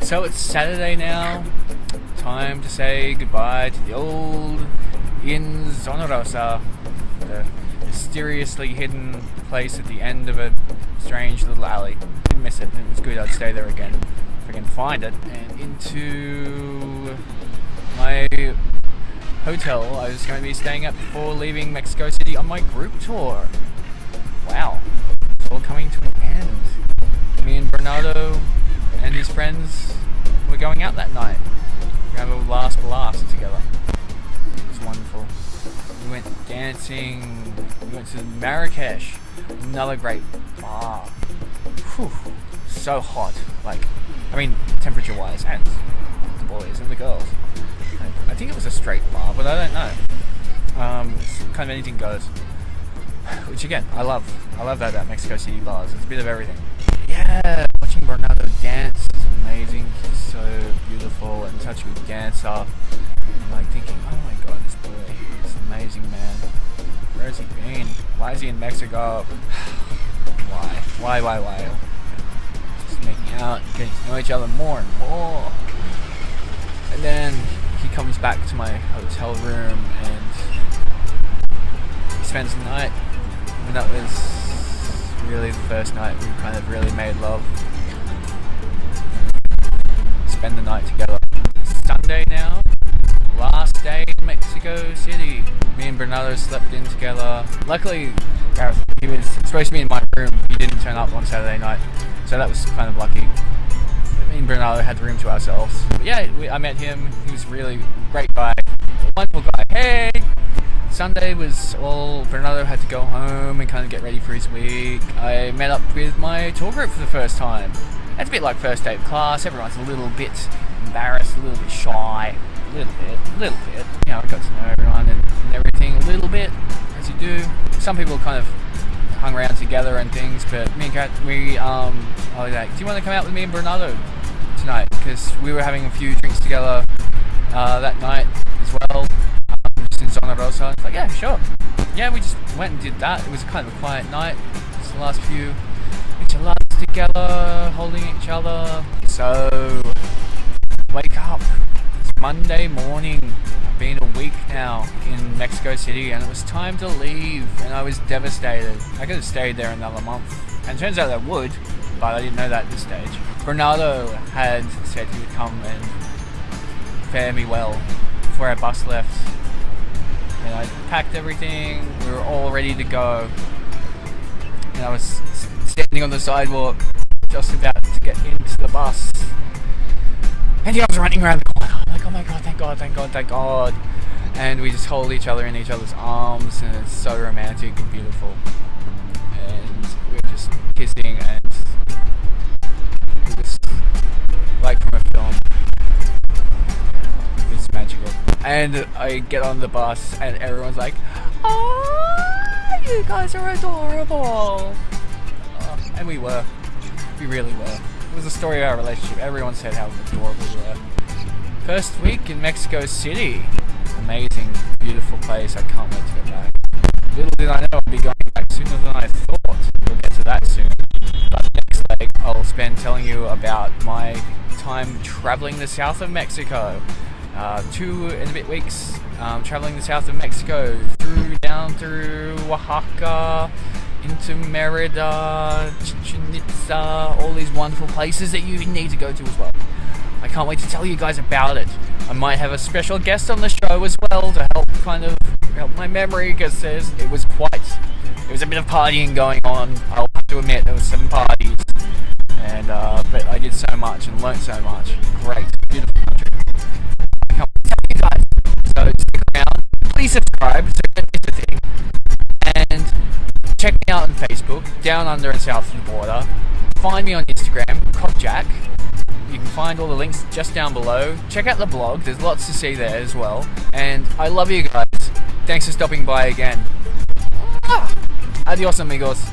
So it's Saturday now. Time to say goodbye to the old Inn Zona Rosa, the mysteriously hidden place at the end of a strange little alley. Didn't miss it. It was good. I'd stay there again if I can find it. And into my hotel I was going to be staying at before leaving Mexico City on my group tour. Wow, all coming to an end. Me and Bernardo and his friends were going out that night. We have a last blast together. It was wonderful. We went dancing. We went to Marrakesh, another great bar. Whew, so hot. Like, I mean, temperature-wise, and the boys and the girls. I think it was a straight bar, but I don't know. Um, kind of anything goes. Which again, I love. I love that about Mexico City bars. It's a bit of everything. Yeah, watching Bernardo dance is amazing. He's so beautiful and such a good dancer. I'm like thinking, oh my god, this boy, this amazing man. Where has he been? Why is he in Mexico? why? Why, why, why? Just making out, getting to know each other more and more. And then he comes back to my hotel room and he spends the night. And that was really the first night we kind of really made love. Spend the night together. Sunday now, last day in Mexico City. Me and Bernardo slept in together. Luckily, Gareth, he was supposed to be in my room. He didn't turn up on Saturday night, so that was kind of lucky. Me and Bernardo had the room to ourselves. But yeah, we, I met him. He was really great guy, wonderful guy. Hey. Sunday was all Bernardo had to go home and kind of get ready for his week. I met up with my tour group for the first time. It's a bit like first day of class. Everyone's a little bit embarrassed, a little bit shy, a little bit, a little bit. You know, I got to know everyone and, and everything a little bit, as you do. Some people kind of hung around together and things, but me and Kat, we, um, I was like, do you want to come out with me and Bernardo tonight? Because we were having a few drinks together uh, that night in Zona Rosa. It's like, yeah, sure. Yeah, we just went and did that. It was kind of a quiet night. Just the last few micheladas together, holding each other. So, wake up. It's Monday morning. I've been a week now in Mexico City and it was time to leave and I was devastated. I could have stayed there another month. And turns out I would, but I didn't know that at this stage. Bernardo had said he would come and fare me well before our bus left. And I packed everything, we were all ready to go. And I was standing on the sidewalk, just about to get into the bus. And he was running around the corner. I'm like, oh my god, thank god, thank god, thank god. And we just hold each other in each other's arms, and it's so romantic and beautiful. And And I get on the bus, and everyone's like, oh, you guys are adorable. Oh, and we were. We really were. It was the story of our relationship. Everyone said how adorable we were. First week in Mexico City. Amazing, beautiful place. I can't wait to get back. Little did I know I'd be going back sooner than I thought. We'll get to that soon. But next leg, I'll spend telling you about my time traveling the south of Mexico. Uh, two and a bit weeks um, traveling the south of Mexico, through down through Oaxaca, into Merida, Chichen Itza, all these wonderful places that you need to go to as well. I can't wait to tell you guys about it. I might have a special guest on the show as well to help kind of help my memory because it was quite, it was a bit of partying going on. I'll have to admit there was some parties, and uh, but I did so much and learned so much. Great, check me out on Facebook, Down Under and South of the Border. Find me on Instagram, Cockjack. You can find all the links just down below. Check out the blog, there's lots to see there as well. And I love you guys. Thanks for stopping by again. Adios, amigos.